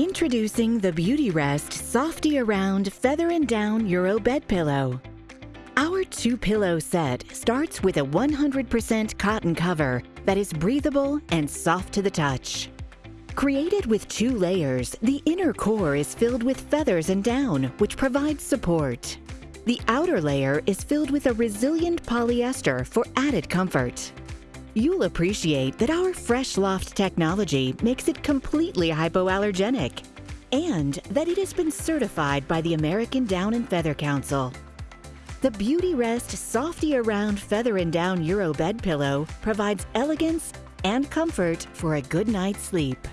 Introducing the Beautyrest Softy Around Feather and Down Euro Bed Pillow. Our two pillow set starts with a 100% cotton cover that is breathable and soft to the touch. Created with two layers, the inner core is filled with feathers and down, which provides support. The outer layer is filled with a resilient polyester for added comfort. You'll appreciate that our Fresh Loft technology makes it completely hypoallergenic and that it has been certified by the American Down and Feather Council. The Beautyrest Softy Around Feather and Down Euro Bed Pillow provides elegance and comfort for a good night's sleep.